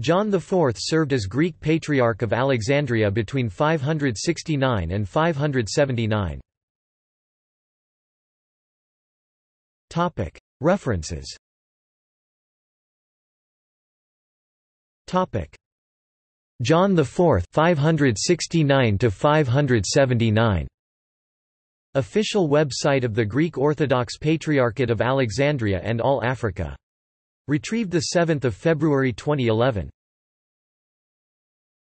John IV served as Greek Patriarch of Alexandria between 569 and 579. References John IV 569 to 579 Official website of the Greek Orthodox Patriarchate of Alexandria and All Africa. Retrieved 7 February 2011.